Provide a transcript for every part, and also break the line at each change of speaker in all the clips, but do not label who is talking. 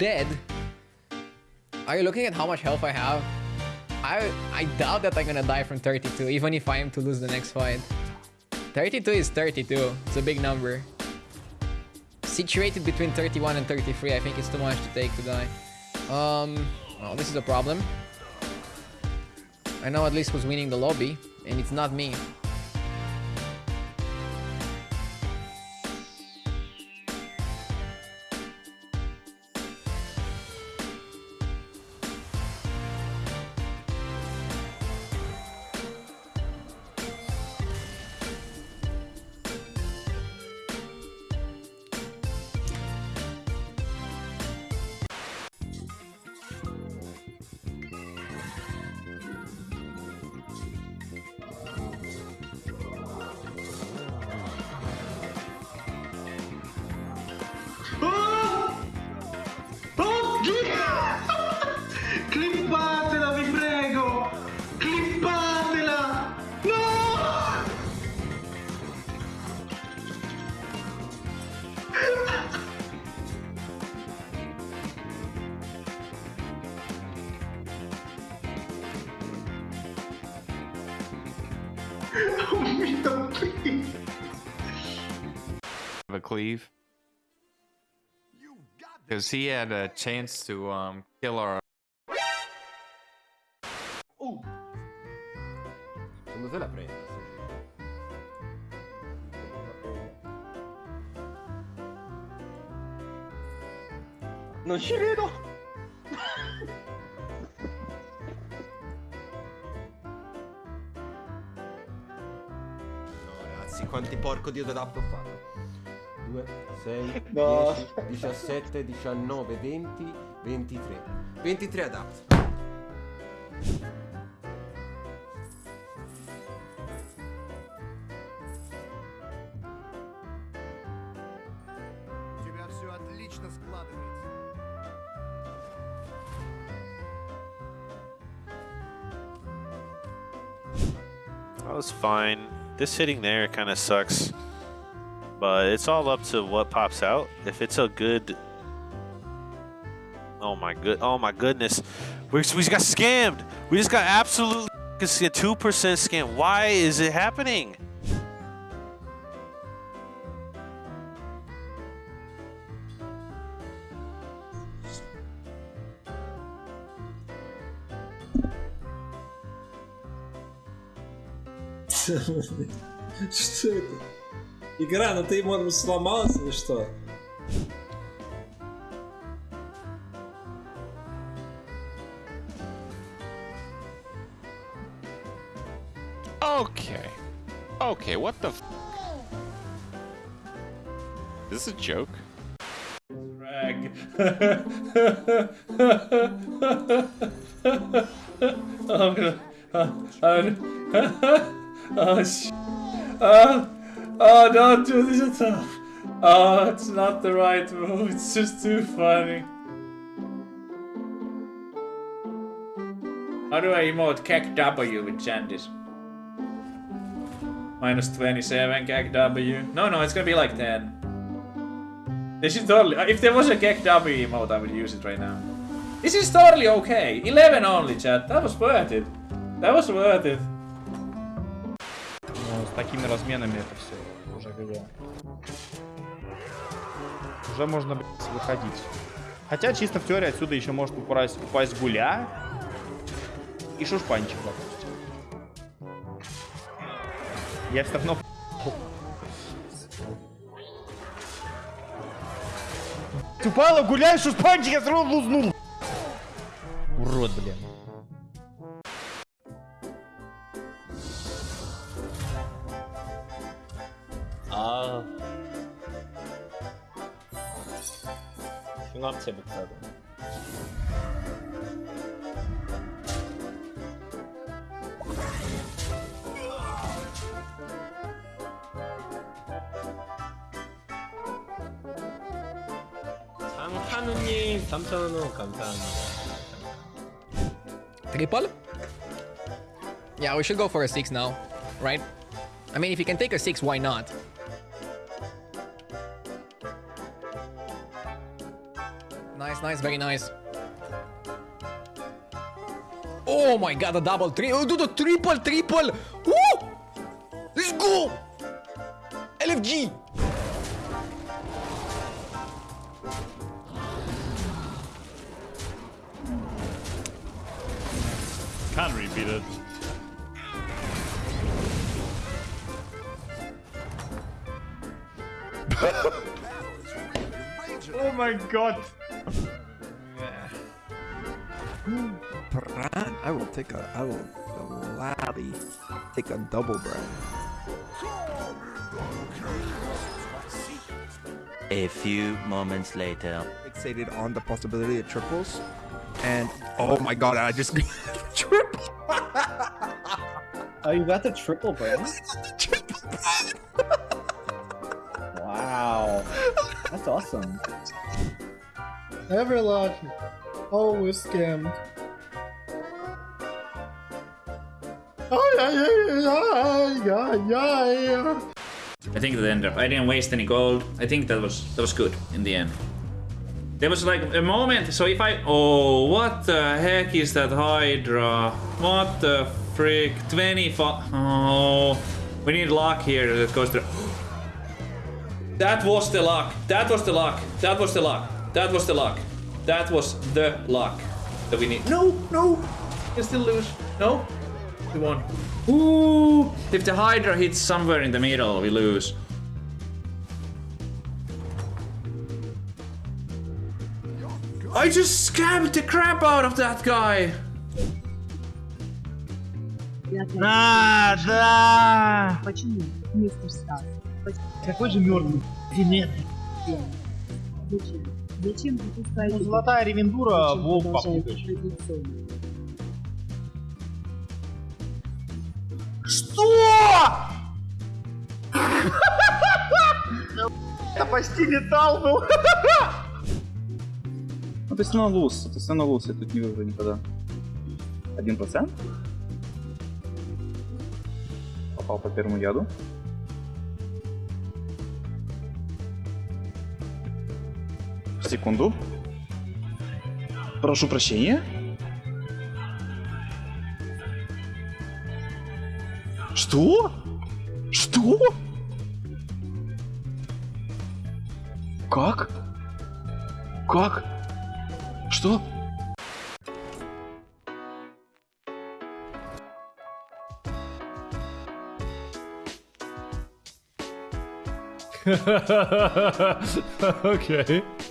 dead. Are you looking at how much health I have? I I doubt that I'm gonna die from 32, even if I am to lose the next fight. 32 is 32. It's a big number. Situated between 31 and 33, I think it's too much to take to die. Um, well, this is a problem. I know at least who's winning the lobby, and it's not me.
Oh mio Dio!
a cleave. Because he had a chance to um kill our
Secondo te la?
Non ci!
ragazzi, quanti porco dio dell'app ho fatto. 2, 6,
no.
10, 17, 19, 20, 23. 23 adapt.
That was fine. This hitting there kind of sucks. But it's all up to what pops out. If it's a good... Oh my good. Oh my goodness. We we just got scammed. We just got absolutely 2% scam. Why is it happening?
Что это? Игра, ну ты, может быть, сломалась или что?
Okay. Okay, what the f Is this a joke?
Rag. I'm gonna. Uh, I'm gonna. oh, sh- oh, oh, don't do this all. Oh, it's not the right move. It's just too funny. How do I emote KEKW with Jandis? Minus 27 KEKW. No, no, it's gonna be like 10. This is totally. If there was a KEKW emote, I would use it right now. This is totally okay. 11 only, chat. That was worth it. That was worth it.
С такими разменами это все уже ГГ. Уже можно выходить. Хотя чисто в теории отсюда еще может упасть, упасть гуля и шушпанчик, допустим. Я все равно Упала, гуляй, шушпанчик, я равно лузнул. Урод, блин.
흉합체 백사도 장한우님 3,000원 감사합니다
Triple? Yeah, we should go for a 6 now, right? I mean, if you can take a 6, why not? Nice nice, nice, very nice. Oh my god, a double three. Oh, dude, a triple, triple. Woo! Let's go! LFG.
Can't repeat it.
Oh my god.
I will take a. I will gladly take a double bread.
A few moments later.
Fixated on the possibility of triples, and oh my god, I just triple.
Oh, you got the triple brand? wow. That's awesome.
Ever lucky. Always scammed. Oh.
I think that ended up. I didn't waste any gold. I think that was that was good in the end. There was like a moment. So if I oh what the heck is that Hydra? What the frick? 25. Oh, we need luck here that goes through. That was the luck. That was the luck. That was the luck. That was the luck. That was the luck that we need. No, no. You still lose. No. We won. Ooh. If the Hydra hits somewhere in the middle, we lose. I just scammed the crap out of that guy.
А, да!
Почему, мистер Стас?
Какой же мертвый? Диметрий.
Зачем? Зачем вы пускаете?
Ну, золотая ревендура, волк
традиционно?
Что? Это почти металл был.
Ну ты все равно луз, ты все равно луз, я тут не выиграю никогда. Один процент? Попал по первому яду. Секунду. Прошу прощения. Что? Что? Как? Как? Что?
okay.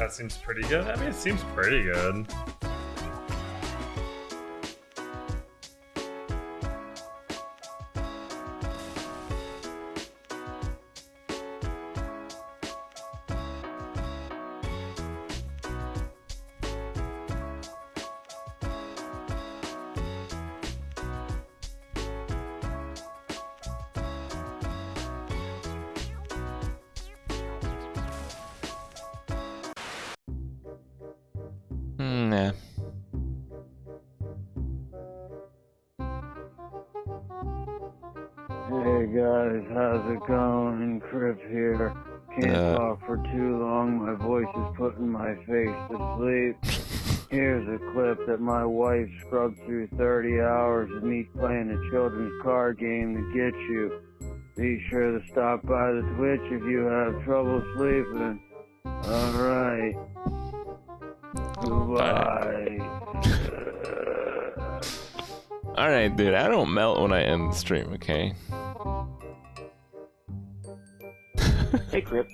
That seems pretty good. I mean, it seems pretty good.
Hmm, yeah.
Hey guys, how's it going? Kripp here. Can't
Uh.
talk for too long. My voice is putting my face to sleep. Here's a clip that my wife scrubbed through 30 hours of me playing a children's card game to get you. Be sure to stop by the Twitch if you have trouble sleeping. Alright. Goodbye.
Alright, dude, I don't melt when I end the stream, okay?
Hey, Kripp.